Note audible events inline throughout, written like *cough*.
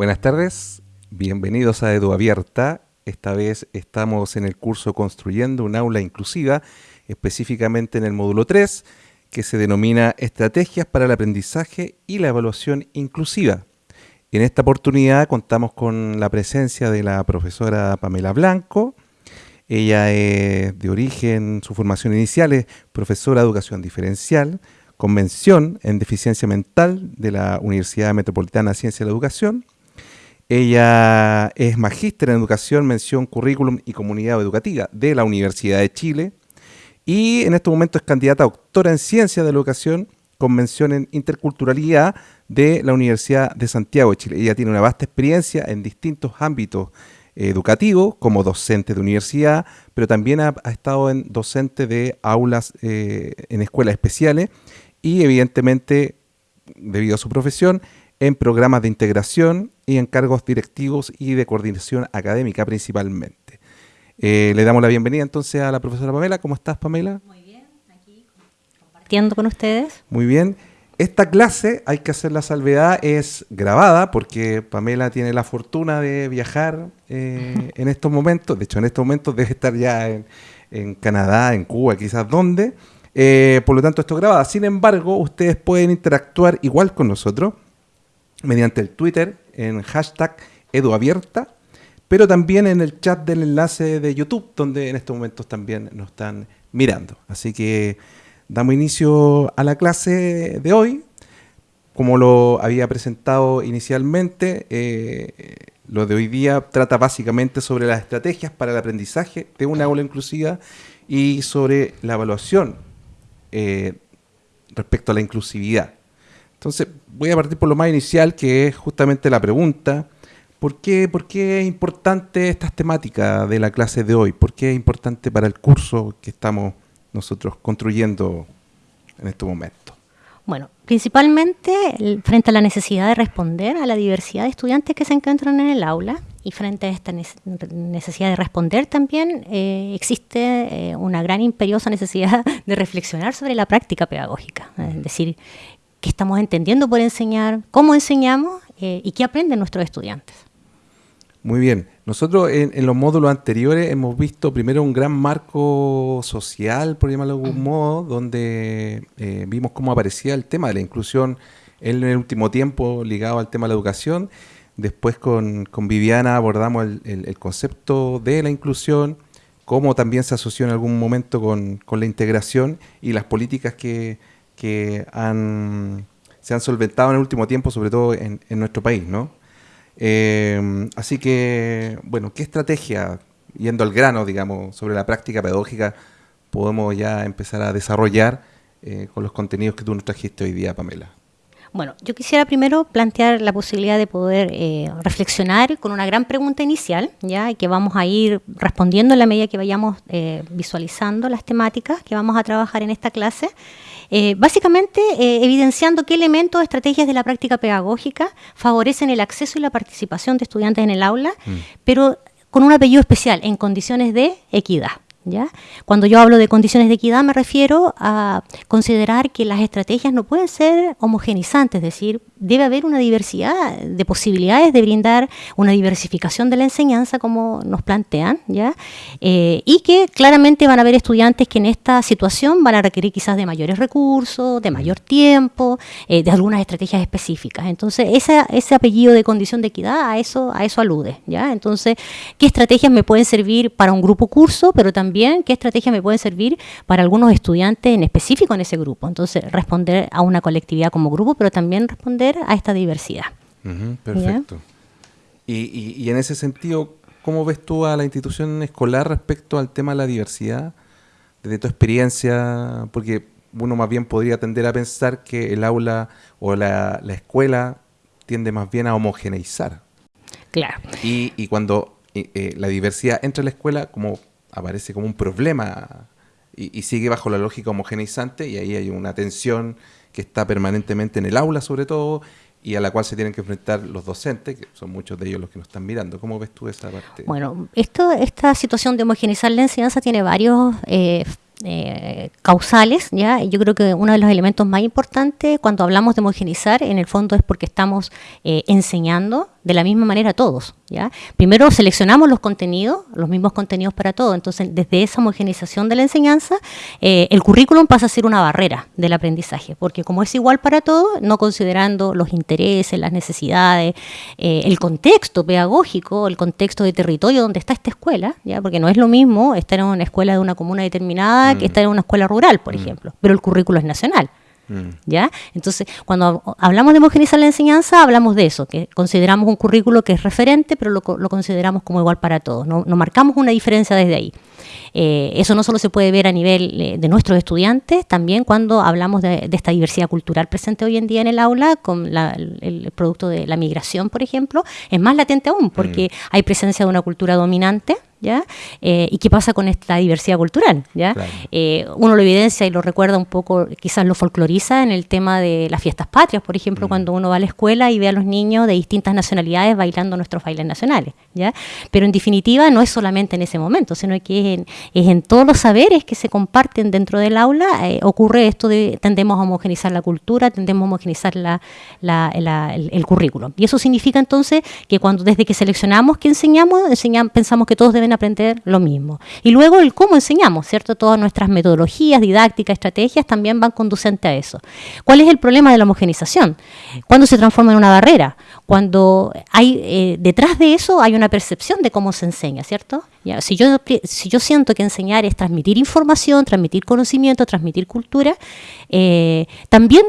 Buenas tardes, bienvenidos a Edu Abierta. Esta vez estamos en el curso Construyendo un aula inclusiva, específicamente en el módulo 3, que se denomina Estrategias para el aprendizaje y la evaluación inclusiva. En esta oportunidad contamos con la presencia de la profesora Pamela Blanco. Ella es de origen, su formación inicial es profesora de educación diferencial, convención en deficiencia mental de la Universidad Metropolitana de Ciencia de la Educación. Ella es magíster en educación, mención, currículum y comunidad educativa de la Universidad de Chile. Y en este momento es candidata a doctora en ciencia de la educación Convención en Interculturalidad de la Universidad de Santiago de Chile. Ella tiene una vasta experiencia en distintos ámbitos educativos, como docente de universidad, pero también ha, estado en docente de aulas eh, en escuelas especiales y evidentemente, debido a su profesión, en programas de integración y en cargos directivos y de coordinación académica principalmente. Eh, le damos la bienvenida entonces a la profesora Pamela. ¿Cómo estás, Pamela? Muy compartiendo con ustedes. Muy bien. Esta clase, hay que hacer la salvedad, es grabada porque Pamela tiene la fortuna de viajar eh, en estos momentos. De hecho, en estos momentos debe estar ya en, Canadá, en Cuba, quizás donde. Eh, por lo tanto, esto es grabada. Sin embargo, ustedes pueden interactuar igual con nosotros mediante el Twitter en hashtag eduabierta, pero también en el chat del enlace de YouTube, donde en estos momentos también nos están mirando. Así que Damos inicio a la clase de hoy. Como lo había presentado inicialmente, eh, lo de hoy día trata básicamente sobre las estrategias para el aprendizaje de una aula inclusiva y sobre la evaluación eh, respecto a la inclusividad. Entonces, voy a partir por lo más inicial, que es justamente la pregunta, ¿por qué, ¿por qué es importante estas temáticas de la clase de hoy? ¿Por qué es importante para el curso que estamos nosotros construyendo en este momento? Bueno, principalmente frente a la necesidad de responder a la diversidad de estudiantes que se encuentran en el aula y frente a esta necesidad de responder también eh, existe eh, una gran imperiosa necesidad *laughs* de reflexionar sobre la práctica pedagógica, es decir, qué estamos entendiendo por enseñar, cómo enseñamos eh, y qué aprenden nuestros estudiantes. Muy bien. Nosotros en, los módulos anteriores hemos visto primero un gran marco social, por llamarlo de algún modo, donde eh, vimos cómo aparecía el tema de la inclusión en el último tiempo ligado al tema de la educación. Después con, Viviana abordamos el, concepto de la inclusión, cómo también se asoció en algún momento con, la integración y las políticas que, han, se han solventado en el último tiempo, sobre todo en, en nuestro país, ¿no? Eh, así que, bueno, ¿qué estrategia, yendo al grano, digamos, sobre la práctica pedagógica, podemos ya empezar a desarrollar eh, con los contenidos que tú nos trajiste hoy día, Pamela? Bueno, yo quisiera primero plantear la posibilidad de poder eh, reflexionar con una gran pregunta inicial, ya que vamos a ir respondiendo en la medida que vayamos visualizando las temáticas que vamos a trabajar en esta clase. Eh, básicamente eh, evidenciando qué elementos, estrategias de la práctica pedagógica favorecen el acceso y la participación de estudiantes en el aula, mm. pero con un apellido especial, en condiciones de equidad. Cuando yo hablo de condiciones de equidad me refiero a considerar que las estrategias no pueden ser homogenizantes, es decir, debe haber una diversidad de posibilidades de brindar una diversificación de la enseñanza como nos plantean, ¿ya? Eh, y que claramente van a haber estudiantes que en esta situación van a requerir quizás de mayores recursos, de mayor tiempo, eh, de algunas estrategias específicas. Entonces, ese, apellido de condición de equidad a eso, a eso alude, ¿ya? Entonces, ¿qué estrategias me pueden servir para un grupo curso, pero también qué estrategias me pueden servir para algunos estudiantes en específico en ese grupo. Entonces, responder a una colectividad como grupo, pero también responder a esta diversidad. perfecto. Y, en ese sentido, ¿cómo ves tú a la institución escolar respecto al tema de la diversidad? Desde tu experiencia, porque uno más bien podría tender a pensar que el aula o la, escuela tiende más bien a homogeneizar. Claro. Y, cuando eh, eh, la diversidad entra en la escuela, como aparece como un problema y, sigue bajo la lógica homogeneizante y ahí hay una tensión que está permanentemente en el aula sobre todo y a la cual se tienen que enfrentar los docentes, que son muchos de ellos los que nos están mirando. ¿Cómo ves tú esa parte? Bueno, esto, esta situación de homogeneizar la enseñanza tiene varios eh, eh, causales, ¿ya? Yo creo que uno de los elementos más importantes cuando hablamos de homogeneizar, en el fondo es porque estamos eh, enseñando de la misma manera todos. ¿ya? Primero seleccionamos los contenidos, los mismos contenidos para todos. Entonces, desde esa homogenización de la enseñanza, eh, el currículum pasa a ser una barrera del aprendizaje, porque como es igual para todos, no considerando los intereses, las necesidades, eh, el contexto pedagógico, el contexto de territorio donde está esta escuela, ¿ya? porque no es lo mismo estar en una escuela de una comuna determinada que mm. estar en una escuela rural, por mm. ejemplo, pero el currículo es nacional. Mm. ¿Ya? Entonces, cuando hablamos de homogeneizar la enseñanza, hablamos de eso, que consideramos un currículo que es referente, pero lo, consideramos como igual para todos. No, marcamos una diferencia desde ahí. Eh, eso no solo se puede ver a nivel eh, de nuestros estudiantes, también cuando hablamos de, esta diversidad cultural presente hoy en día en el aula, con el, producto de la migración, por ejemplo, es más latente aún, porque mm. hay presencia de una cultura dominante ¿ya? Eh, ¿Y qué pasa con esta diversidad cultural? ¿ya? Eh, uno lo evidencia y lo recuerda un poco, quizás lo folcloriza en el tema de las fiestas patrias, por ejemplo, mm. cuando uno va a la escuela y ve a los niños de distintas nacionalidades bailando nuestros bailes nacionales, ¿ya? Pero en definitiva no es solamente en ese momento, sino que es en, todos los saberes que se comparten dentro del aula, eh, ocurre esto de tendemos a homogenizar la cultura, tendemos a homogenizar la, el, el, currículum. Y eso significa entonces que cuando desde que seleccionamos que enseñamos, enseñamos pensamos que todos deben aprender lo mismo. Y luego el cómo enseñamos, ¿cierto? Todas nuestras metodologías, didácticas, estrategias también van conducentes a eso. ¿Cuál es el problema de la homogenización? Cuando se transforma en una barrera, cuando hay eh, detrás de eso hay una percepción de cómo se enseña, ¿cierto? Si, yo, si yo siento que enseñar es transmitir información, transmitir conocimiento, transmitir cultura, eh, también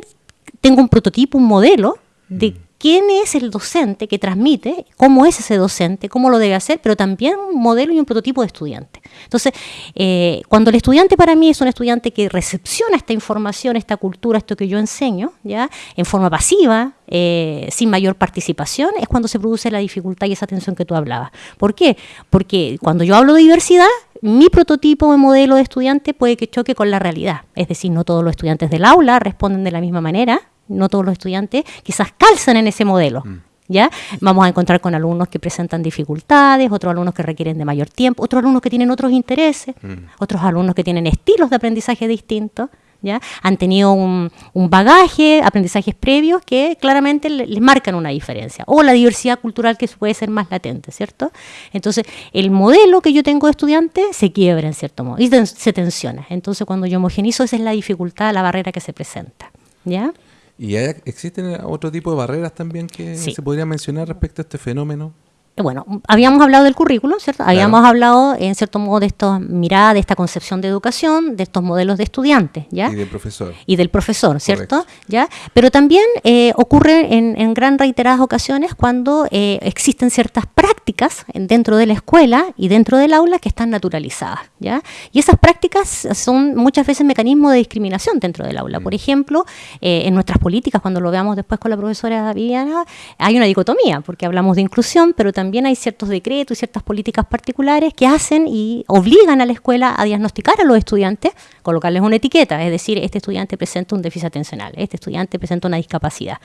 tengo un prototipo, un modelo de mm quién es el docente que transmite, cómo es ese docente, cómo lo debe hacer, pero también un modelo y un prototipo de estudiante. Entonces, eh, cuando el estudiante para mí es un estudiante que recepciona esta información, esta cultura, esto que yo enseño, ya en forma pasiva, eh, sin mayor participación, es cuando se produce la dificultad y esa tensión que tú hablabas. ¿Por qué? Porque cuando yo hablo de diversidad, mi prototipo de modelo de estudiante puede que choque con la realidad. Es decir, no todos los estudiantes del aula responden de la misma manera, no todos los estudiantes, quizás calzan en ese modelo. Mm. ¿Ya? Vamos a encontrar con alumnos que presentan dificultades, otros alumnos que requieren de mayor tiempo, otros alumnos que tienen otros intereses, mm. otros alumnos que tienen estilos de aprendizaje distintos. ¿Ya? Han tenido un, bagaje, aprendizajes previos que claramente les marcan una diferencia. O la diversidad cultural que puede ser más latente, ¿cierto? Entonces, el modelo que yo tengo de estudiante se quiebra en cierto modo y se tensiona. Entonces, cuando yo homogenizo, esa es la dificultad, la barrera que se presenta. ¿Ya? ¿Y existen otro tipo de barreras también que se podría mencionar respecto a este fenómeno? Bueno, habíamos hablado del currículo, ¿cierto? Habíamos hablado, en cierto modo, de esta mirada, de esta concepción de educación, de estos modelos de estudiantes, ¿ya? Y del profesor. Y del profesor, ¿cierto? ¿Ya? Pero también eh, ocurre en, gran reiteradas ocasiones cuando eh, existen ciertas prácticas dentro de la escuela y dentro del aula que están naturalizadas, ¿ya? Y esas prácticas son muchas veces mecanismos de discriminación dentro del aula. Mm. Por ejemplo, eh, en nuestras políticas, cuando lo veamos después con la profesora Viviana, hay una dicotomía, porque hablamos de inclusión, pero también también hay ciertos decretos y ciertas políticas particulares que hacen y obligan a la escuela a diagnosticar a los estudiantes, colocarles una etiqueta, es decir, este estudiante presenta un déficit atencional, este estudiante presenta una discapacidad.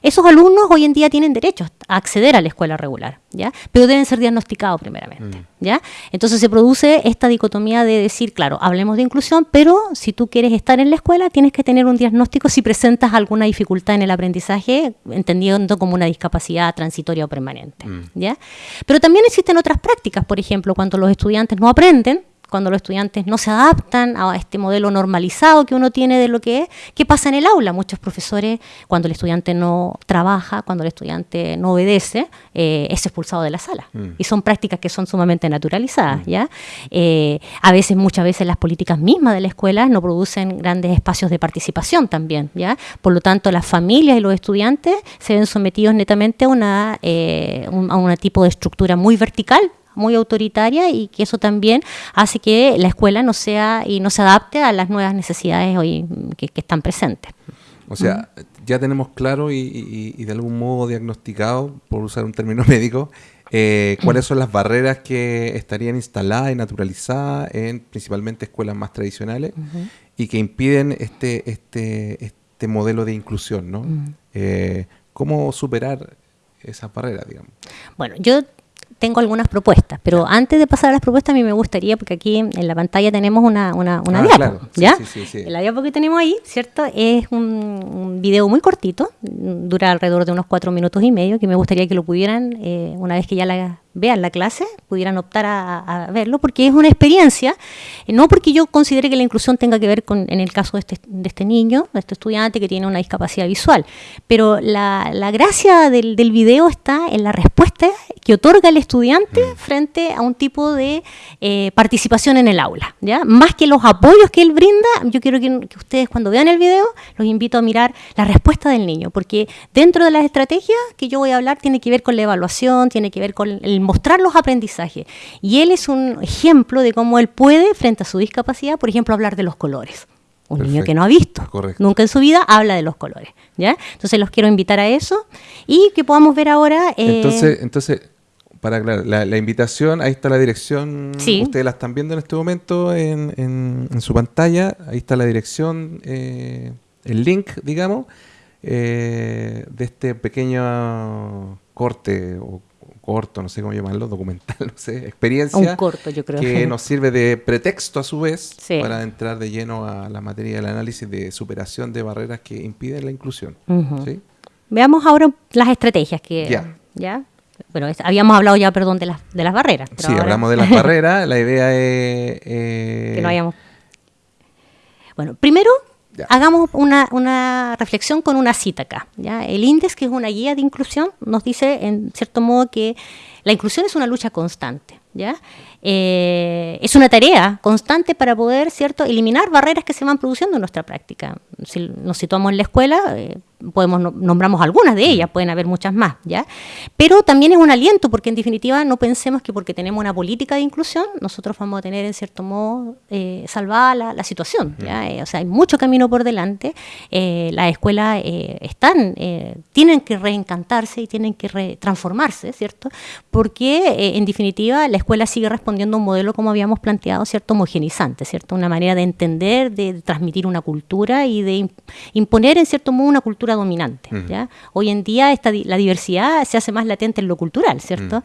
Esos alumnos hoy en día tienen derecho a acceder a la escuela regular, ¿ya? Pero deben ser diagnosticados primeramente, mm. ¿ya? Entonces se produce esta dicotomía de decir, claro, hablemos de inclusión, pero si tú quieres estar en la escuela tienes que tener un diagnóstico si presentas alguna dificultad en el aprendizaje, entendiendo como una discapacidad transitoria o permanente, mm. ¿ya? Pero también existen otras prácticas, por ejemplo, cuando los estudiantes no aprenden, cuando los estudiantes no se adaptan a este modelo normalizado que uno tiene de lo que es, ¿qué pasa en el aula? Muchos profesores, cuando el estudiante no trabaja, cuando el estudiante no obedece, eh, es expulsado de la sala. Mm. Y son prácticas que son sumamente naturalizadas, mm. ¿ya? Eh, a veces, muchas veces, las políticas mismas de la escuela no producen grandes espacios de participación también, ¿ya? Por lo tanto, las familias y los estudiantes se ven sometidos netamente a una, eh, a un tipo de estructura muy vertical muy autoritaria y que eso también hace que la escuela no sea y no se adapte a las nuevas necesidades hoy que, están presentes. O sea, ya tenemos claro y, de algún modo diagnosticado, por usar un término *laughs* médico, eh, cuáles son las barreras que estarían instaladas y naturalizadas en principalmente escuelas más tradicionales y que impiden este, este, este modelo de inclusión, ¿no? Eh, ¿Cómo superar esas barreras, digamos? Bueno, yo tengo algunas propuestas, pero antes de pasar a las propuestas, a mí me gustaría, porque aquí en la pantalla tenemos una, una, una ah, diapo, ¿ya? la diapo que tenemos ahí, ¿cierto? Es un, un, video muy cortito, dura alrededor de unos cuatro minutos y medio, que me gustaría que lo pudieran, eh, una vez que ya la vean la clase, pudieran optar a, verlo, porque es una experiencia, eh, no porque yo considere que la inclusión tenga que ver con, en el caso de este, de este niño, de este estudiante que tiene una discapacidad visual, pero la, la gracia del, del, video está en la respuesta que otorga el estudiante mm. frente a un tipo de eh, participación en el aula, ¿ya? Más que los apoyos que él brinda, yo quiero que, que ustedes cuando vean el video, los invito a mirar la respuesta del niño, porque dentro de las estrategias que yo voy a hablar tiene que ver con la evaluación, tiene que ver con el mostrar los aprendizajes. Y él es un ejemplo de cómo él puede, frente a su discapacidad, por ejemplo, hablar de los colores. Un niño que no ha visto nunca en su vida habla de los colores. ¿ya? Entonces los quiero invitar a eso y que podamos ver ahora... Eh, entonces, entonces, para aclarar, la, invitación, ahí está la dirección, ustedes la están viendo en este momento en, en, su pantalla, ahí está la dirección, eh, el link, digamos, eh, de este pequeño corte o corto, no sé cómo llamarlo, documental, *laughs* no sé, experiencia. Un corto, yo creo. Que *laughs* nos sirve de pretexto a su vez para entrar de lleno a la materia del análisis de superación de barreras que impiden la inclusión. Veamos ahora las estrategias que... Ya. ¿ya? Bueno, habíamos hablado ya, perdón, de las, de las barreras. Sí, hablamos de *laughs* las barreras. La idea es... Eh, que no hayamos... Bueno, primero Hagamos una, reflexión con una cita acá. ¿ya? El índice, que es una guía de inclusión, nos dice, en cierto modo, que la inclusión es una lucha constante. ¿ya? Eh, es una tarea constante para poder cierto eliminar barreras que se van produciendo en nuestra práctica. Si nos situamos en la escuela, eh, podemos nombramos algunas de ellas, pueden haber muchas más, ¿ya? Pero también es un aliento porque en definitiva no pensemos que porque tenemos una política de inclusión nosotros vamos a tener en cierto modo eh, salvada la, situación, ¿ya? Eh, o sea, hay mucho camino por delante, eh, las escuelas eh, están, tienen que reencantarse y tienen que transformarse, ¿cierto? Porque en definitiva la escuela sigue respondiendo a un modelo como habíamos planteado, ¿cierto? Homogenizante, ¿cierto? Una manera de entender, de transmitir una cultura y de imponer en cierto modo una cultura dominante. ¿ya? Hoy en día esta, la diversidad se hace más latente en lo cultural, ¿cierto?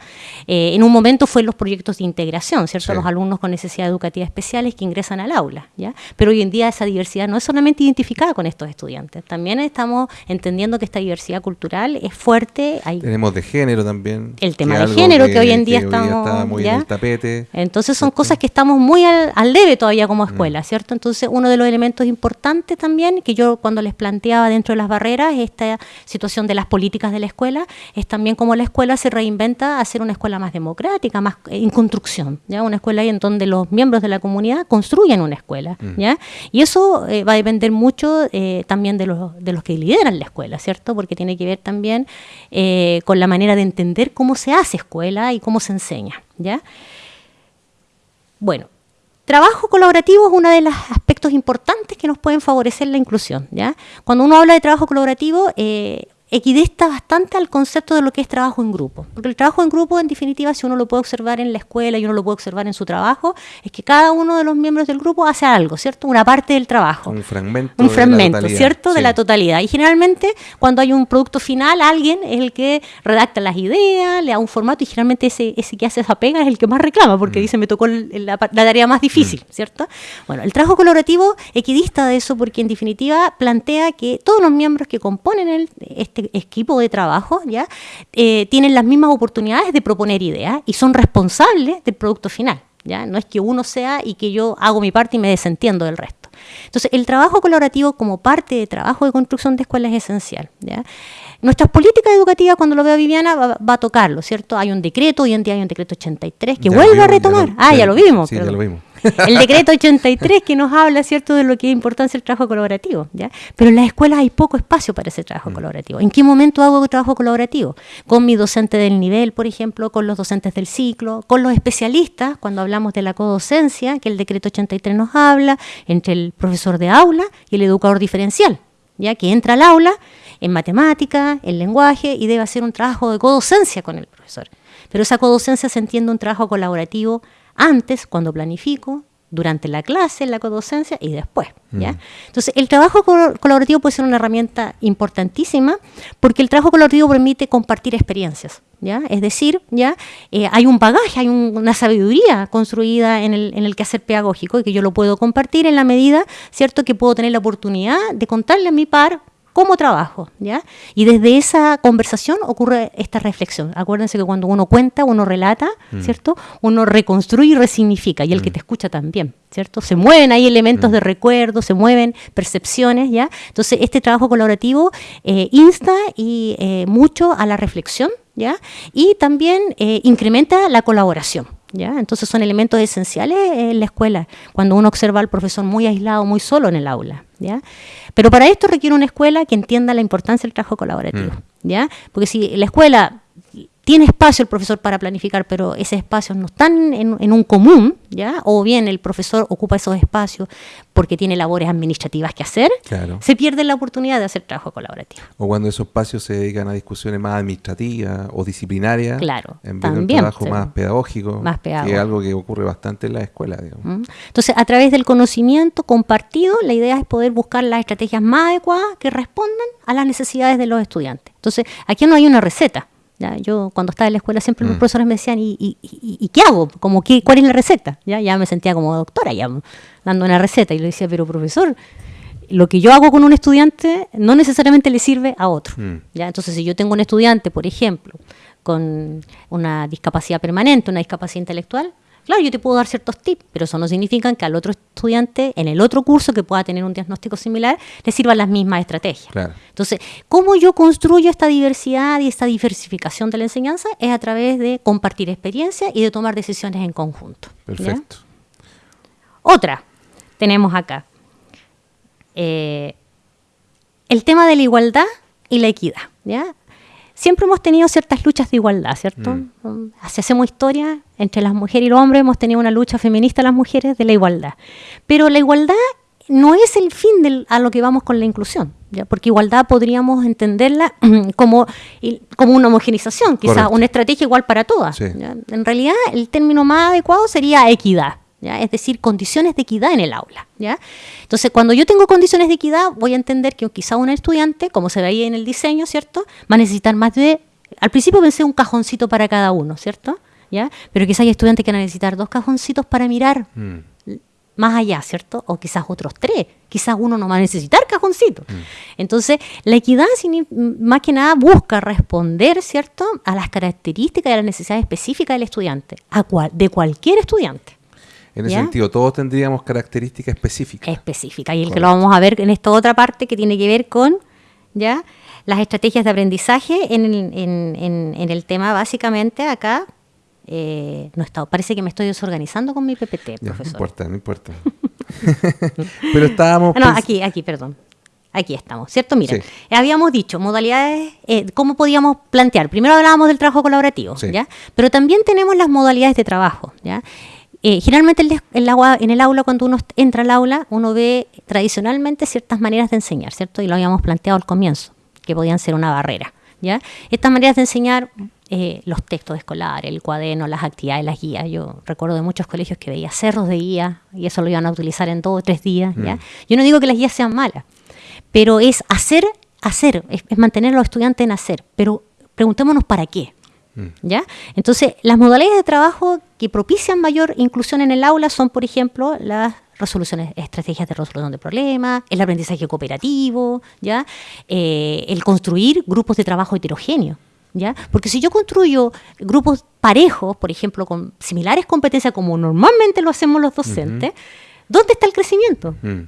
Eh, en un momento fue en los proyectos de integración, ¿cierto? Los alumnos con necesidades educativas especiales que ingresan al aula, ¿ya? Pero hoy en día esa diversidad no es solamente identificada con estos estudiantes, también estamos entendiendo que esta diversidad cultural es fuerte. Tenemos de género también. El tema de género que, hoy en día estamos... está muy en el tapete. Entonces son cosas que estamos muy al, al debe todavía como escuela, ¿cierto? Entonces uno de los elementos importantes también, que yo cuando les planteaba dentro de las barreras, esta situación de las políticas de la escuela, es también como la escuela se reinventa a ser una escuela más democrática, más en construcción, ¿ya? Una escuela en donde los miembros de la comunidad construyen una escuela, mm. ¿ya? Y eso eh, va a depender mucho eh, también de los, de los que lideran la escuela, ¿cierto? Porque tiene que ver también eh, con la manera de entender cómo se hace escuela y cómo se enseña, ¿ya? Bueno, Trabajo colaborativo es uno de los aspectos importantes que nos pueden favorecer la inclusión. ¿ya? Cuando uno habla de trabajo colaborativo, eh, equidista bastante al concepto de lo que es trabajo en grupo. Porque el trabajo en grupo, en definitiva, si uno lo puede observar en la escuela y uno lo puede observar en su trabajo, es que cada uno de los miembros del grupo hace algo, ¿cierto? Una parte del trabajo. Un fragmento. Un fragmento, ¿cierto? De la totalidad. Y generalmente, cuando hay un producto final, alguien es el que redacta las ideas, le da un formato y generalmente ese, ese que hace esa pega es el que más reclama, porque mm. dice, me tocó la, tarea más difícil, mm. ¿cierto? Bueno, el trabajo colaborativo equidista de eso porque en definitiva plantea que todos los miembros que componen el, este este equipo de trabajo, ¿ya? Eh, tienen las mismas oportunidades de proponer ideas y son responsables del producto final. ¿ya? No es que uno sea y que yo hago mi parte y me desentiendo del resto. Entonces, el trabajo colaborativo como parte de trabajo de construcción de escuelas es esencial. ¿ya? Nuestras políticas educativas, cuando lo vea Viviana, va, a tocarlo, ¿cierto? Hay un decreto, hoy en día hay un decreto 83 que vuelve a retomar. ah, ya lo vimos. Sí, ya lo vimos. *laughs* El decreto 83 que nos habla, ¿cierto?, de lo que es importancia el trabajo colaborativo, ¿ya? Pero en las escuelas hay poco espacio para ese trabajo mm. colaborativo. ¿En qué momento hago trabajo colaborativo? Con mi docente del nivel, por ejemplo, con los docentes del ciclo, con los especialistas, cuando hablamos de la codocencia, que el decreto 83 nos habla, entre el profesor de aula y el educador diferencial, ¿ya? Que entra al aula en matemática, en lenguaje y debe hacer un trabajo de codocencia con el profesor. Pero esa codocencia se entiende un trabajo colaborativo antes, cuando planifico, durante la clase, en la codocencia y después. ¿ya? Mm. Entonces, el trabajo colaborativo puede ser una herramienta importantísima porque el trabajo colaborativo permite compartir experiencias. ¿Ya? Es decir, ¿ya? Eh, hay un bagaje, hay una sabiduría construida en el, en el quehacer pedagógico y que yo lo puedo compartir en la medida, ¿cierto?, que puedo tener la oportunidad de contarle a mi par cómo trabajo, ¿ya? Y desde esa conversación ocurre esta reflexión. Acuérdense que cuando uno cuenta, uno relata, mm. ¿cierto? Uno reconstruye y resignifica, y el que mm. te escucha también, ¿cierto? Se mueven ahí elementos mm. de recuerdo, se mueven percepciones, ¿ya? Entonces, este trabajo colaborativo eh, insta y eh, mucho a la reflexión, ¿ya? Y también eh, incrementa la colaboración. ¿Ya? Entonces son elementos esenciales en la escuela, cuando uno observa al profesor muy aislado, muy solo en el aula. ¿ya? Pero para esto requiere una escuela que entienda la importancia del trabajo colaborativo, mm. ¿ya? Porque si la escuela tiene espacio el profesor para planificar, pero ese espacio no están en, un común, ¿ya? O bien el profesor ocupa esos espacios porque tiene labores administrativas que hacer, se pierde la oportunidad de hacer trabajo colaborativo. O cuando esos espacios se dedican a discusiones más administrativas o disciplinarias, claro, en vez de un trabajo más pedagógico, que es algo que ocurre bastante en la escuela. Mm. Entonces, a través del conocimiento compartido, la idea es poder buscar las estrategias más adecuadas que respondan a las necesidades de los estudiantes. Entonces, aquí no hay una receta. Yo cuando estaba en la escuela siempre los mm. profesores me decían, ¿y, qué hago? Como, ¿qué, ¿Cuál es la receta? ¿Ya? ya me sentía como doctora ya dando una receta y le decía, pero profesor, lo que yo hago con un estudiante no necesariamente le sirve a otro. Mm. ¿ya? Entonces, si yo tengo un estudiante, por ejemplo, con una discapacidad permanente, una discapacidad intelectual, Claro, yo te puedo dar ciertos tips, pero eso no significa que al otro estudiante en el otro curso que pueda tener un diagnóstico similar le sirvan las mismas estrategias. Entonces, ¿cómo yo construyo esta diversidad y esta diversificación de la enseñanza? Es a través de compartir experiencias y de tomar decisiones en conjunto. Perfecto. Otra, tenemos acá. Eh, el tema de la igualdad y la equidad. ¿ya? Siempre hemos tenido ciertas luchas de igualdad, ¿cierto? Mm. Si hacemos historia, entre las mujeres y los hombres hemos tenido una lucha feminista las mujeres de la igualdad. Pero la igualdad no es el fin a lo que vamos con la inclusión, ¿ya? porque igualdad podríamos entenderla *clears throat* como, como una homogenización, quizás una estrategia igual para todas. En realidad, el término más adecuado sería equidad es decir, condiciones de equidad en el aula. ¿ya? Entonces, cuando yo tengo condiciones de equidad, voy a entender que quizá un estudiante, como se veía en el diseño, ¿cierto? Va a necesitar más de... Al principio pensé un cajoncito para cada uno, ¿cierto? ¿Ya? Pero quizá hay estudiantes que van a necesitar dos cajoncitos para mirar mm. más allá, ¿cierto? O quizás otros tres. Quizás uno no va a necesitar cajoncitos. Mm. Entonces, la equidad, más que nada, busca responder, ¿cierto?, a las características y a las necesidades específicas del estudiante, a de cualquier estudiante. En ese sentido, todos tendríamos características específicas. Específicas. Y el que lo vamos a ver en esta otra parte que tiene que ver con ya las estrategias de aprendizaje en el, en, el tema básicamente acá. Eh, no está, parece que me estoy desorganizando con mi PPT, profesor. no importa, no importa. *laughs* Pero estábamos... No, aquí, aquí, perdón. Aquí estamos, ¿cierto? Miren, habíamos dicho modalidades, eh, cómo podíamos plantear. Primero hablábamos del trabajo colaborativo, ¿ya? Pero también tenemos las modalidades de trabajo, ¿ya? Eh, generalmente el, agua, en el aula, cuando uno entra al aula, uno ve tradicionalmente ciertas maneras de enseñar, ¿cierto? Y lo habíamos planteado al comienzo, que podían ser una barrera, ¿ya? Estas maneras de enseñar, eh, los textos escolares, el cuaderno, las actividades, las guías. Yo recuerdo de muchos colegios que veía cerros de guía y eso lo iban a utilizar en dos o tres días, ¿ya? Mm. Yo no digo que las guías sean malas, pero es hacer, hacer, es mantener a los estudiantes en hacer, pero preguntémonos para qué. Mm. ¿Ya? Entonces, las modalidades de trabajo que propician mayor inclusión en el aula son, por ejemplo, las resoluciones, estrategias de resolución de problemas, el aprendizaje cooperativo, ¿ya? Eh, el construir grupos de trabajo heterogéneos. ¿Ya? Porque si yo construyo grupos parejos, por ejemplo, con similares competencias como normalmente lo hacemos los docentes, ¿dónde está el crecimiento? Mm.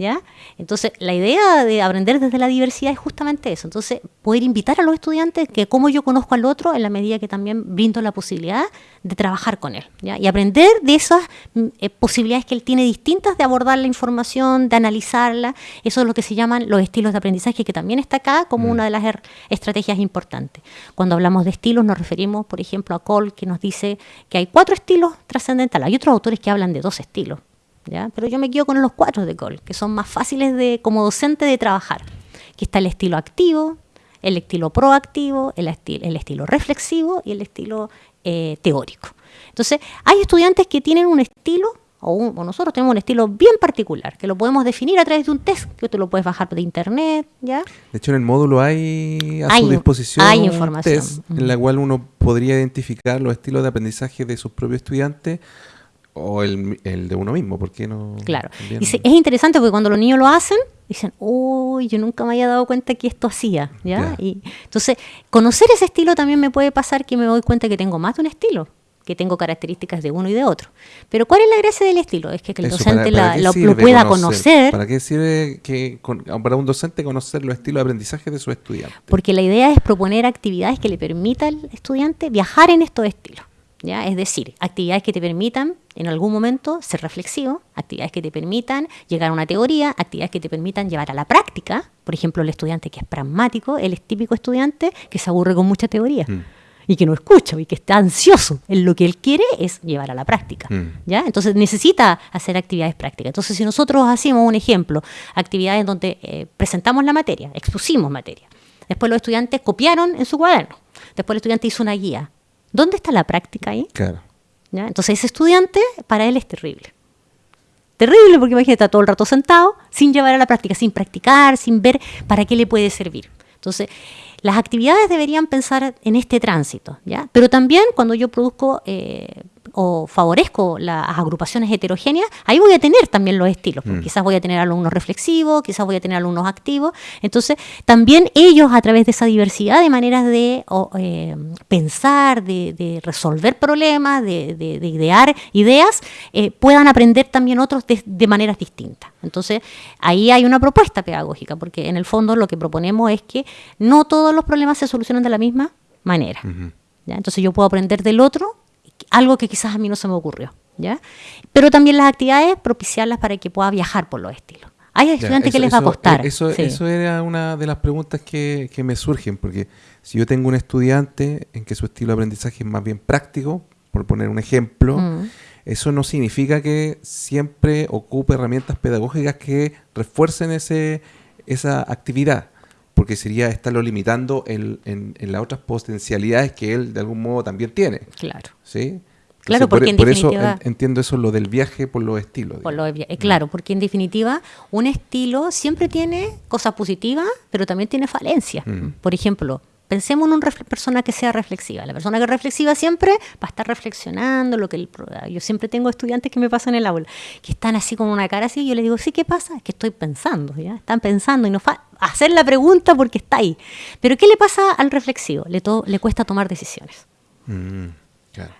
¿Ya? Entonces, la idea de aprender desde la diversidad es justamente eso. Entonces, poder invitar a los estudiantes que como yo conozco al otro en la medida que también brindo la posibilidad de trabajar con él, ¿ya? Y aprender de esas mm, eh, posibilidades que él tiene distintas de abordar la información, de analizarla. Eso es lo que se llaman los estilos de aprendizaje, que también está acá como mm. una de las estrategias importantes. Cuando hablamos de estilos nos referimos, por ejemplo, a Cole, que nos dice que hay cuatro estilos trascendentales. Hay otros autores que hablan de dos estilos pero yo me quedo con los cuatro de Cole, que son más fáciles de, como docente de trabajar. Aquí está el estilo activo, el estilo proactivo, el, el estilo reflexivo y el estilo eh, teórico. Entonces, hay estudiantes que tienen un estilo o, nosotros tenemos un estilo bien particular, que lo podemos definir a través de un test, que tú lo puedes bajar de internet, ¿ya? De hecho, en el módulo hay a su disposición hay información. un test en la cual uno podría identificar los estilos de aprendizaje de sus propios estudiantes o el, de uno mismo, ¿por qué no? Claro. Y es interesante porque cuando los niños lo hacen, dicen, uy, yo nunca me había dado cuenta que esto hacía, ¿ya? Y entonces, conocer ese estilo también me puede pasar que me doy cuenta que tengo más de un estilo que tengo características de uno y de otro. Pero ¿cuál es la gracia del estilo? Es que, el docente lo, pueda conocer. ¿Para qué sirve que, para un docente conocer los estilos de aprendizaje de su estudiante? Porque la idea es proponer actividades que le permitan al estudiante viajar en estos estilos. ¿Ya? Es decir, actividades que te permitan en algún momento ser reflexivo, actividades que te permitan llegar a una teoría, actividades que te permitan llevar a la práctica. Por ejemplo, el estudiante que es pragmático, el típico estudiante que se aburre con mucha teoría. Mm y que no escucha y que está ansioso en lo que él quiere es llevar a la práctica. Mm. ¿ya? Entonces necesita hacer actividades prácticas. Entonces si nosotros hacemos un ejemplo, actividades donde eh, presentamos la materia, expusimos materia, después los estudiantes copiaron en su cuaderno, después el estudiante hizo una guía. ¿Dónde está la práctica ahí? Claro. ¿Ya? Entonces ese estudiante para él es terrible. Terrible porque imagínate, está todo el rato sentado sin llevar a la práctica, sin practicar, sin ver para qué le puede servir. Entonces, las actividades deberían pensar en este tránsito, ¿ya? Pero también cuando yo produzco eh, o favorezco las agrupaciones heterogéneas, ahí voy a tener también los estilos. Mm. Quizás voy a tener alumnos reflexivos, quizás voy a tener alumnos activos. Entonces, también ellos a través de esa diversidad de maneras de eh, pensar, de, resolver problemas, de, idear ideas, eh, puedan aprender también otros de, maneras distintas. Entonces, ahí hay una propuesta pedagógica, porque en el fondo lo que proponemos es que no todos los problemas se solucionan de la misma manera. Entonces yo puedo aprender del otro algo que quizás a mí no se me ocurrió. ¿ya? Pero también las actividades propiciarlas para que pueda viajar por los estilos. Hay estudiantes que les va a costar. Eso, eso era una de las preguntas que, me surgen, porque si yo tengo un estudiante en que su estilo de aprendizaje es más bien práctico, por poner un ejemplo, mm. eso no significa que siempre ocupe herramientas pedagógicas que refuercen ese, esa actividad porque sería estarlo limitando en, en, las otras potencialidades que él de algún modo también tiene. Claro. ¿Sí? Claro, porque por, eso entiendo eso lo del viaje por los estilos. Por lo eh, claro, porque en definitiva un estilo siempre tiene cosas positivas, pero también tiene falencias. Mm. Por ejemplo, pensemos en una persona que sea reflexiva. La persona que es reflexiva siempre va a estar reflexionando lo que el, yo siempre tengo estudiantes que me pasan en el aula que están así con una cara así y yo les digo, "Sí, ¿qué pasa? Es que estoy pensando, ¿ya? Están pensando y no hacer la pregunta porque está ahí. Pero ¿qué le pasa al reflexivo? Le, le cuesta tomar decisiones. Mm,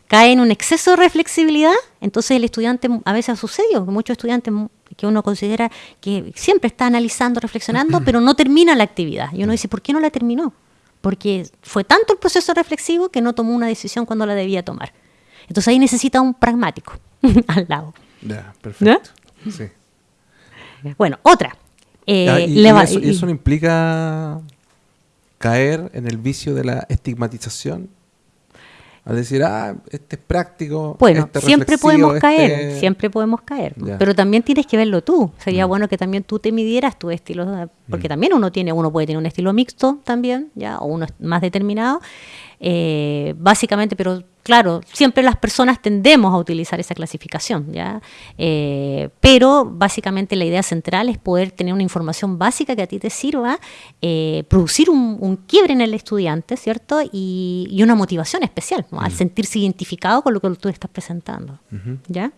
Cae en un exceso de reflexibilidad, entonces el estudiante a veces ha sucedido, que muchos estudiantes que uno considera que siempre está analizando, reflexionando, *clears throat* pero no termina la actividad. Y uno dice, ¿por qué no la terminó? Porque fue tanto el proceso reflexivo que no tomó una decisión cuando la debía tomar. Entonces ahí necesita un pragmático *laughs* al lado. Ya, perfecto. Sí. Bueno, otra. Eh, y, eso, no implica caer en el vicio de la estigmatización al decir, ah, este es práctico. Bueno, este siempre podemos caer, este siempre podemos caer. Pero también tienes que verlo tú. Sería mm. bueno que también tú te midieras tu estilo, porque mm. también uno tiene, uno puede tener un estilo mixto también, ya, o uno es más determinado. Eh, básicamente, pero claro, siempre las personas tendemos a utilizar esa clasificación, ¿ya? Eh, pero básicamente la idea central es poder tener una información básica que a ti te sirva, eh, producir un, quiebre en el estudiante, ¿cierto? Y, una motivación especial, al sentirse identificado con lo que tú estás presentando, ¿ya?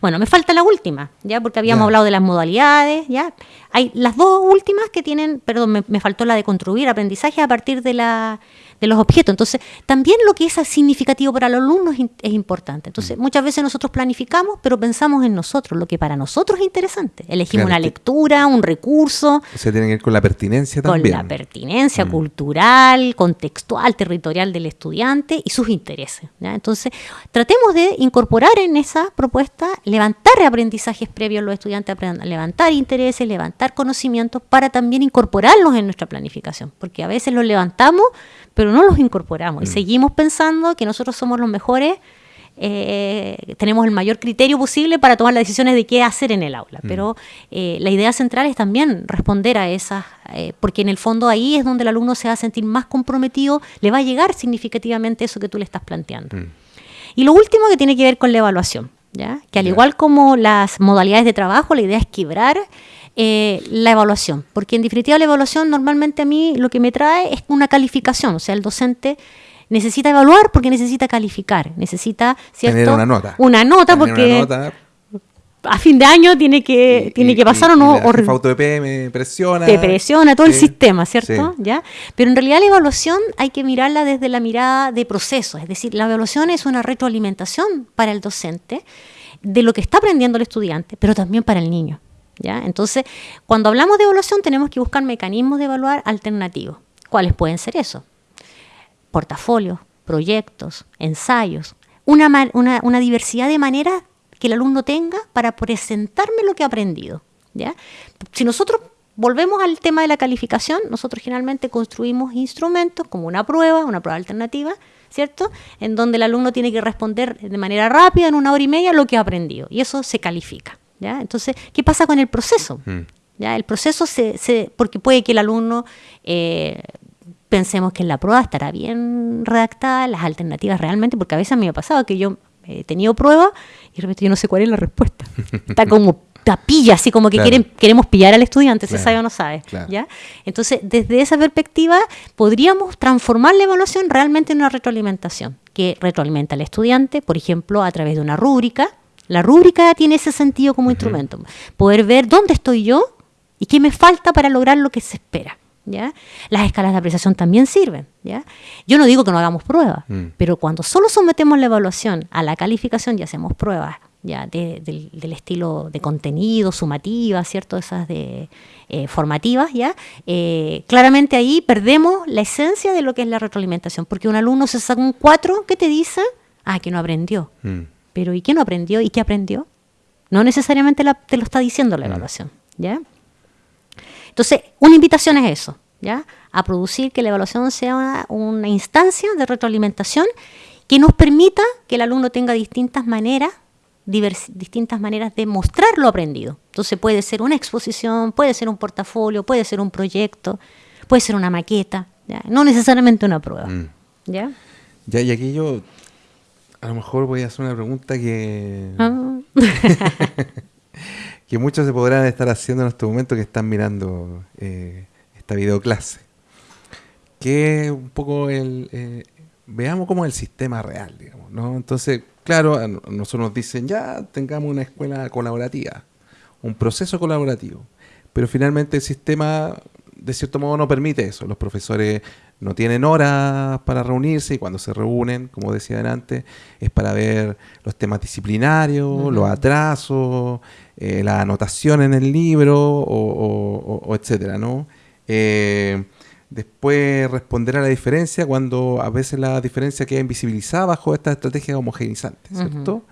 Bueno, me falta la última, ya porque habíamos hablado de las modalidades, ya. Hay las dos últimas que tienen, perdón, me faltó la de construir aprendizaje a partir de la de los objetos. Entonces, también lo que es significativo para los alumnos es importante. Entonces, mm. muchas veces nosotros planificamos, pero pensamos en nosotros, lo que para nosotros es interesante. Elegimos una lectura, un recurso. O sea, tiene que ver con la pertinencia también. Con la pertinencia mm. cultural, contextual, territorial del estudiante y sus intereses. Entonces, tratemos de incorporar en esa propuesta, levantar aprendizajes previos a los estudiantes, levantar intereses, levantar conocimientos para también incorporarlos en nuestra planificación, porque a veces los levantamos, pero no los incorporamos y mm. seguimos pensando que nosotros somos los mejores, eh, tenemos el mayor criterio posible para tomar las decisiones de qué hacer en el aula. Mm. Pero eh, la idea central es también responder a esas, eh, porque en el fondo ahí es donde el alumno se va a sentir más comprometido, le va a llegar significativamente eso que tú le estás planteando. Mm. Y lo último que tiene que ver con la evaluación. ¿ya? Que al igual como las modalidades de trabajo, la idea es quebrar eh, la evaluación, porque en definitiva la evaluación normalmente a mí lo que me trae es una calificación, o sea, el docente necesita evaluar porque necesita calificar, necesita ¿cierto? una nota. Una nota porque a fin de año tiene que, tiene que pasar o no. o auto de me presiona. Te presiona todo el sistema, ¿cierto? ¿Ya? Pero en realidad la evaluación hay que mirarla desde la mirada de proceso, es decir, la evaluación es una retroalimentación para el docente de lo que está aprendiendo el estudiante, pero también para el niño. ¿Ya? Entonces, cuando hablamos de evaluación tenemos que buscar mecanismos de evaluar alternativos. ¿Cuáles pueden ser eso? Portafolios, proyectos, ensayos, una, una, diversidad de maneras que el alumno tenga para presentarme lo que ha aprendido. ¿ya? Si nosotros volvemos al tema de la calificación, nosotros generalmente construimos instrumentos como una prueba, una prueba alternativa, ¿cierto? En donde el alumno tiene que responder de manera rápida, en una hora y media, lo que ha aprendido. Y eso se califica. ¿Ya? Entonces, ¿qué pasa con el proceso? Mm. ¿Ya? El proceso se, se, porque puede que el alumno eh, pensemos que en la prueba estará bien redactada, las alternativas realmente, porque a veces a mí me ha pasado que yo he tenido prueba y de repente yo no sé cuál es la respuesta. *laughs* Está como tapilla, así como que quieren, queremos pillar al estudiante, se sabe o no sabe. ¿ya? Entonces, desde esa perspectiva, podríamos transformar la evaluación realmente en una retroalimentación, que retroalimenta al estudiante, por ejemplo, a través de una rúbrica, la rúbrica tiene ese sentido como instrumento. Poder ver dónde estoy yo y qué me falta para lograr lo que se espera. ¿ya? Las escalas de apreciación también sirven. ¿ya? Yo no digo que no hagamos pruebas, mm. pero cuando solo sometemos la evaluación a la calificación y hacemos pruebas ya del, estilo de contenido, sumativa, ¿cierto? Esas de eh, formativas, ¿ya? Eh, claramente ahí perdemos la esencia de lo que es la retroalimentación, porque un alumno se saca un 4, ¿qué te dice? Ah, que no aprendió. Mm. Pero ¿y qué no aprendió? ¿Y qué aprendió? No necesariamente te lo está diciendo la mm. evaluación, ¿ya? Entonces, una invitación es eso, ¿ya? A producir que la evaluación sea una, instancia de retroalimentación que nos permita que el alumno tenga distintas maneras distintas maneras de mostrar lo aprendido. Entonces puede ser una exposición, puede ser un portafolio, puede ser un proyecto, puede ser una maqueta, ¿ya? no necesariamente una prueba. Mm. ¿ya? ya, y aquí yo a lo mejor voy a hacer una pregunta que. Ah. *laughs* que muchos se podrán estar haciendo en este momento que están mirando eh, esta videoclase. Que un poco el. Eh, veamos cómo es el sistema real, digamos, ¿no? Entonces, claro, nosotros nos dicen ya tengamos una escuela colaborativa, un proceso colaborativo. Pero finalmente el sistema, de cierto modo, no permite eso. Los profesores no tienen horas para reunirse y cuando se reúnen, como decía antes, es para ver los temas disciplinarios, los atrasos, eh, la anotación en el libro o, etcétera, ¿no? Eh, después responder a la diferencia cuando a veces la diferencia queda invisibilizada bajo esta estrategia homogenizante, ¿cierto?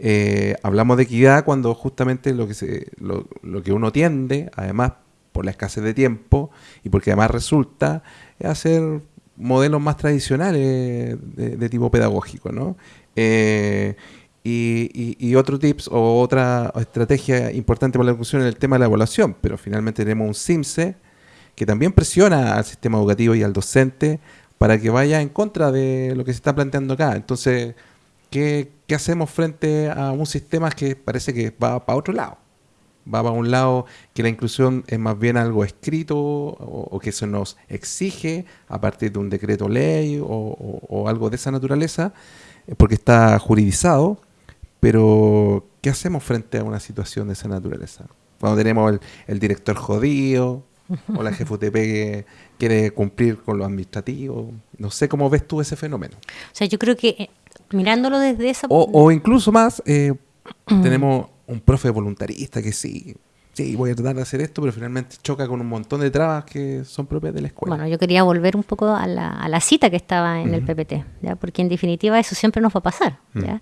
Eh, hablamos de equidad cuando justamente lo que, se, lo, lo que uno tiende, además por la escasez de tiempo y porque además resulta hacer modelos más tradicionales de, tipo pedagógico, ¿no? Eh, y, otro tips o otra estrategia importante para la educación es el tema de la evaluación, pero finalmente tenemos un CIMSE que también presiona al sistema educativo y al docente para que vaya en contra de lo que se está planteando acá. Entonces, ¿qué, qué hacemos frente a un sistema que parece que va para otro lado? Va para un lado que la inclusión es más bien algo escrito o, que se nos exige a partir de un decreto ley o, algo de esa naturaleza, eh, porque está juridizado, pero ¿qué hacemos frente a una situación de esa naturaleza? Cuando tenemos el, director jodido o la jefe que quiere cumplir con lo administrativo, no sé cómo ves tú ese fenómeno. O sea, yo creo que eh, mirándolo desde esa... O, incluso más, eh, *clears throat* tenemos un profe voluntarista que sí, sí, voy a tratar de hacer esto, pero finalmente choca con un montón de trabas que son propias de la escuela. Bueno, yo quería volver un poco a la, a la cita que estaba en el PPT, ¿ya? porque en definitiva eso siempre nos va a pasar. ¿ya?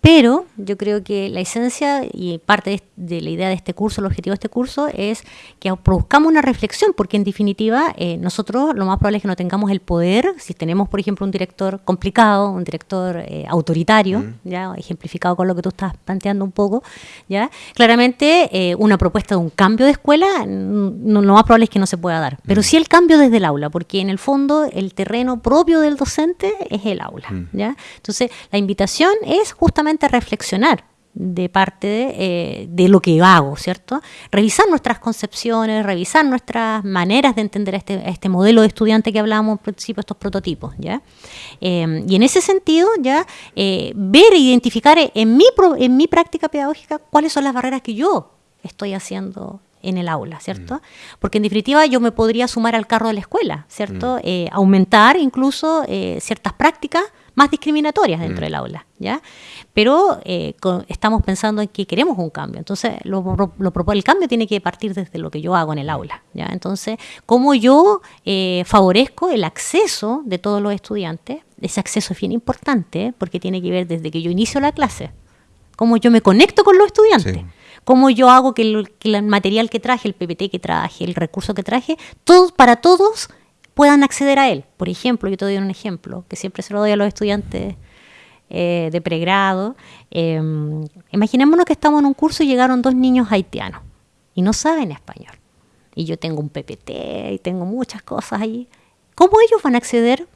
Pero yo creo que la esencia y parte de, la idea de este curso, el objetivo de este curso, es que produzcamos una reflexión, porque en definitiva eh, nosotros lo más probable es que no tengamos el poder, si tenemos, por ejemplo, un director complicado, un director eh, autoritario, ya ejemplificado con lo que tú estás planteando un poco, ya claramente eh, una propuesta de un cambio de escuela, no, lo más probable es que no se pueda dar, pero sí el cambio desde el aula, porque en el fondo el terreno propio del docente es el aula, ya. Entonces la invitación es justamente reflexionar de parte de, eh, de, lo que hago, ¿cierto? Revisar nuestras concepciones, revisar nuestras maneras de entender este, este modelo de estudiante que hablábamos al principio, estos prototipos, ¿ya? Eh, y en ese sentido, ya, eh, ver e identificar en mi, en mi práctica pedagógica cuáles son las barreras que yo estoy haciendo en el aula, ¿cierto? Mm. Porque en definitiva yo me podría sumar al carro de la escuela, ¿cierto? Mm. aumentar incluso ciertas prácticas más discriminatorias dentro mm. del aula, ¿ya? Pero eh, estamos pensando en que queremos un cambio, entonces lo, lo, el cambio tiene que partir desde lo que yo hago en el aula, ¿ya? Entonces, ¿cómo yo eh, favorezco el acceso de todos los estudiantes? Ese acceso es bien importante porque tiene que ver desde que yo inicio la clase, cómo yo me conecto con los estudiantes. cómo yo hago que el, que el, material que traje, el PPT que traje, el recurso que traje, todos para todos puedan acceder a él. Por ejemplo, yo te doy un ejemplo que siempre se lo doy a los estudiantes eh, de pregrado. Em, imaginémonos que estamos en un curso y llegaron dos niños haitianos y no saben español. Y yo tengo un PPT y tengo muchas cosas ahí. ¿Cómo ellos van a acceder?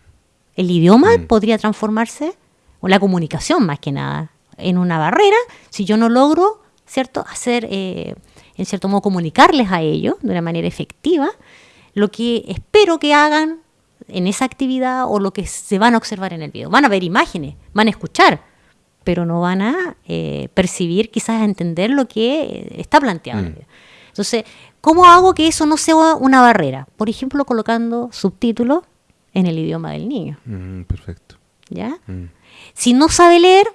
El idioma mm. podría transformarse, o la comunicación más que nada, en una barrera si yo no logro, ¿cierto?, hacer, eh, en cierto modo, comunicarles a ellos de una manera efectiva lo que espero que hagan en esa actividad o lo que se van a observar en el video. Van a ver imágenes, van a escuchar, pero no van a eh, percibir, quizás a entender lo que está planteado en el mm. video. Entonces, ¿cómo hago que eso no sea una barrera? Por ejemplo, colocando subtítulos en el idioma del niño. Mm, perfecto. ¿Ya? Mm. Si no sabe leer,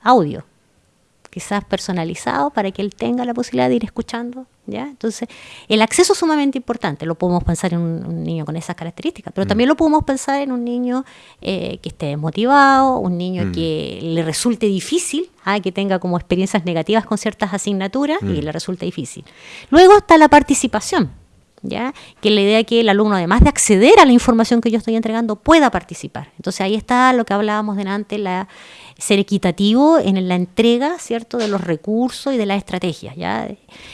audio quizás personalizado para que él tenga la posibilidad de ir escuchando. ¿Ya? Entonces, el acceso es sumamente importante. Lo podemos pensar en un, niño con esas características, pero mm. también lo podemos pensar en un niño eh, que esté desmotivado, un niño mm. que le resulte difícil, ¿ah? que tenga como experiencias negativas con ciertas asignaturas y mm. le resulte difícil. Luego está la participación. ¿Ya? que la idea que el alumno, además de acceder a la información que yo estoy entregando, pueda participar. Entonces ahí está lo que hablábamos delante, la, ser equitativo en la entrega, ¿cierto?, de los recursos y de las estrategias, ¿ya?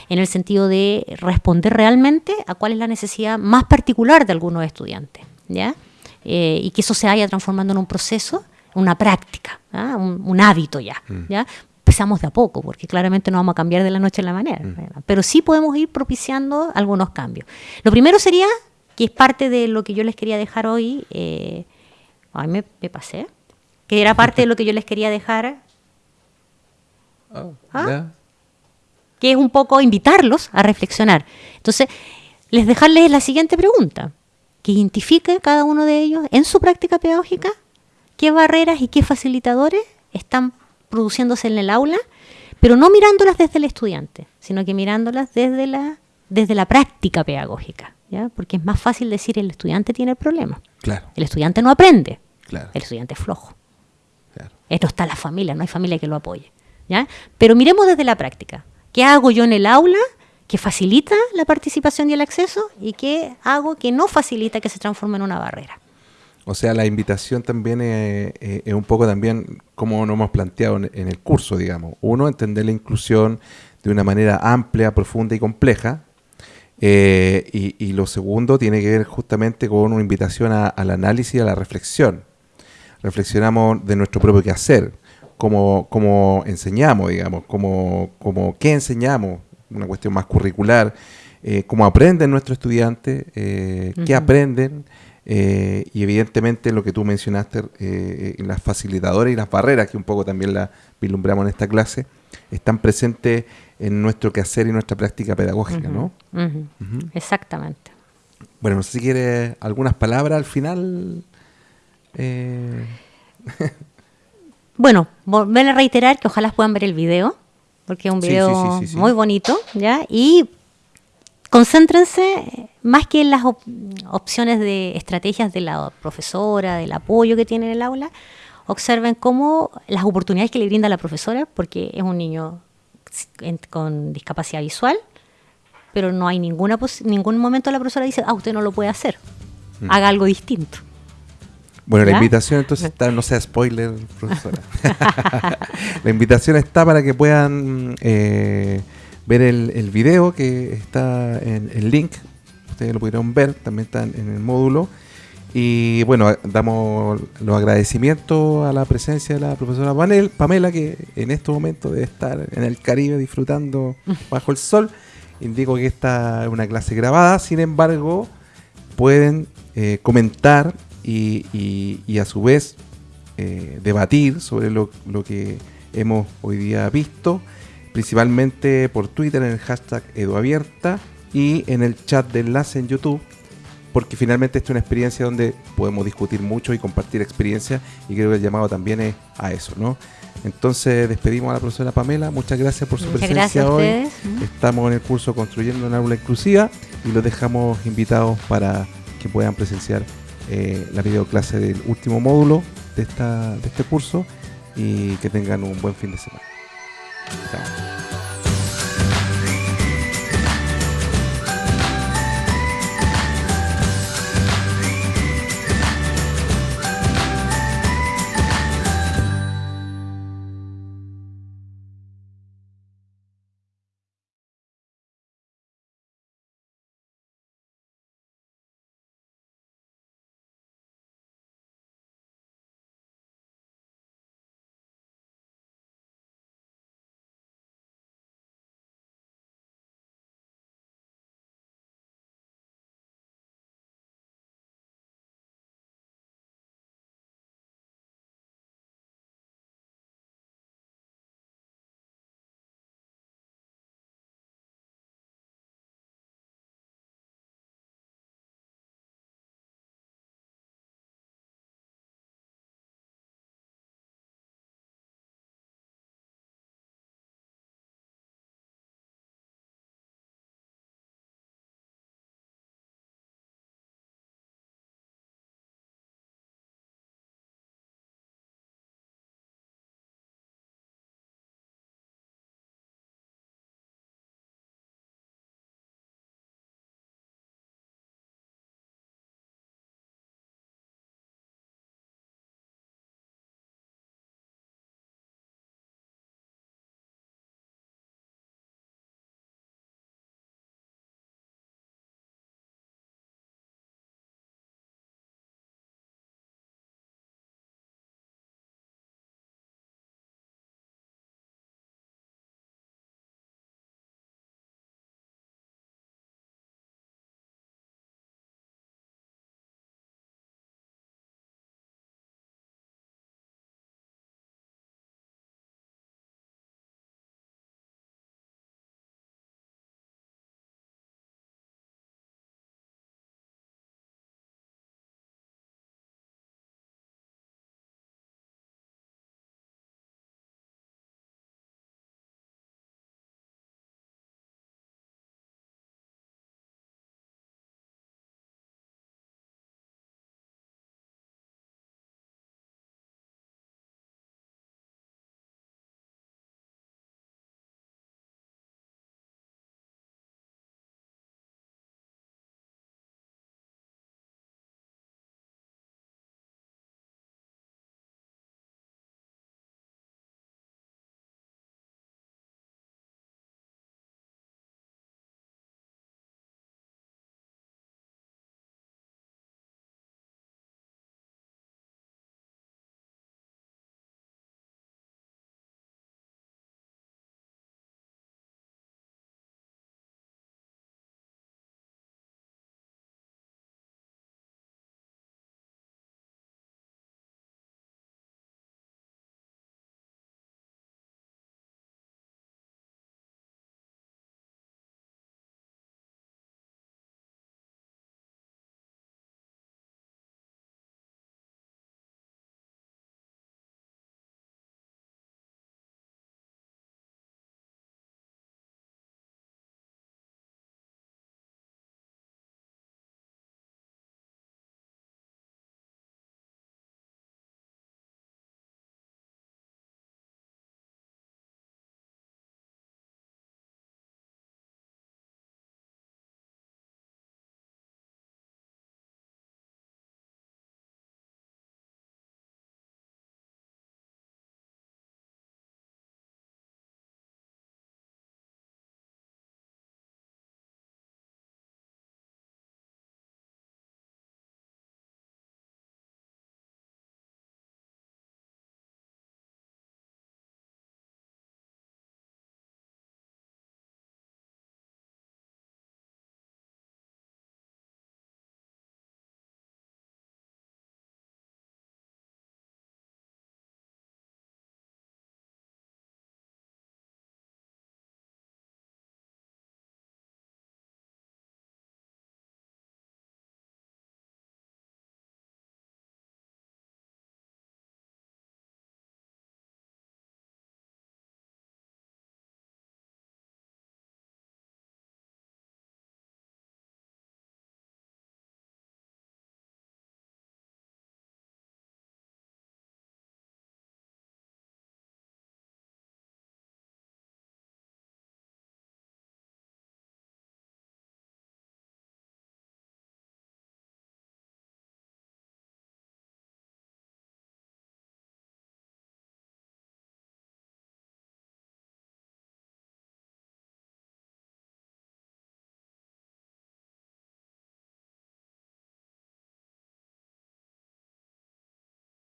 En el sentido de responder realmente a cuál es la necesidad más particular de algunos estudiantes, ¿ya? Eh, y que eso se vaya transformando en un proceso, una práctica, un, hábito ya, mm. ¿ya? Empezamos de a poco, porque claramente no vamos a cambiar de la noche a la mañana, mm. pero sí podemos ir propiciando algunos cambios. Lo primero sería, que es parte de lo que yo les quería dejar hoy, eh, ay, me pasé, que era parte de lo que yo les quería dejar. Oh, *laughs* ¿Ah? Que es un poco invitarlos a reflexionar. Entonces, les dejarles la siguiente pregunta. Que identifique cada uno de ellos en su práctica pedagógica qué barreras y qué facilitadores están produciéndose en el aula, pero no mirándolas desde el estudiante, sino que mirándolas desde la, desde la práctica pedagógica. ¿ya? Porque es más fácil decir el estudiante tiene el problema. Claro. El estudiante no aprende. Claro. El estudiante es flojo. No está la familia, no hay familia que lo apoye. ¿ya? Pero miremos desde la práctica. ¿Qué hago yo en el aula que facilita la participación y el acceso? ¿Y qué hago que no facilita que se transforme en una barrera? O sea, la invitación también es, un poco también como nos hemos planteado en, el curso, digamos. Uno, entender la inclusión de una manera amplia, profunda y compleja. Eh, y, lo segundo tiene que ver justamente con una invitación al análisis y a la reflexión reflexionamos de nuestro propio quehacer, cómo, cómo enseñamos, digamos, cómo, cómo, qué enseñamos, una cuestión más curricular, eh, cómo aprenden nuestros estudiantes, eh, qué aprenden, eh, y evidentemente lo que tú mencionaste, las facilitadoras y las barreras, que un poco también las vislumbramos en esta clase, están presentes en nuestro quehacer y nuestra práctica pedagógica, ¿no? Exactamente. Bueno, no sé si quieres algunas palabras al final. Eh... *laughs* bueno, volver a reiterar que ojalá puedan ver el video, porque es un video muy bonito, ¿ya? Y concéntrense más que en las opciones de estrategias de la profesora, del apoyo que tiene en el aula, observen cómo las oportunidades que le brinda la profesora, porque es un niño con discapacidad visual, pero no hay ninguna ningún momento la profesora dice, ah, usted no lo puede hacer, mm. haga algo distinto. Bueno, la invitación entonces está, no sea spoiler, profesora. *laughs* la invitación está para que puedan eh, ver el, el, video que está en el link. Ustedes lo pudieron ver, también está en el módulo. Y bueno, damos los agradecimientos a la presencia de la profesora Pamela, que en estos momentos debe estar en el Caribe disfrutando *laughs* bajo el sol. Indico que esta es una clase grabada, sin embargo, pueden eh, comentar y, a su vez eh, debatir sobre lo, lo, que hemos hoy día visto, principalmente por Twitter en el hashtag EduAbierta y en el chat de enlace en YouTube porque finalmente esta es una experiencia donde podemos discutir mucho y compartir experiencias y creo que el llamado también es a eso, ¿no? Entonces despedimos a la profesora Pamela, muchas gracias por su presencia hoy. Estamos en el curso Construyendo una aula inclusiva y los dejamos invitados para que puedan presenciar eh, la videoclase del último módulo de, esta, de este curso y que tengan un buen fin de semana. 再。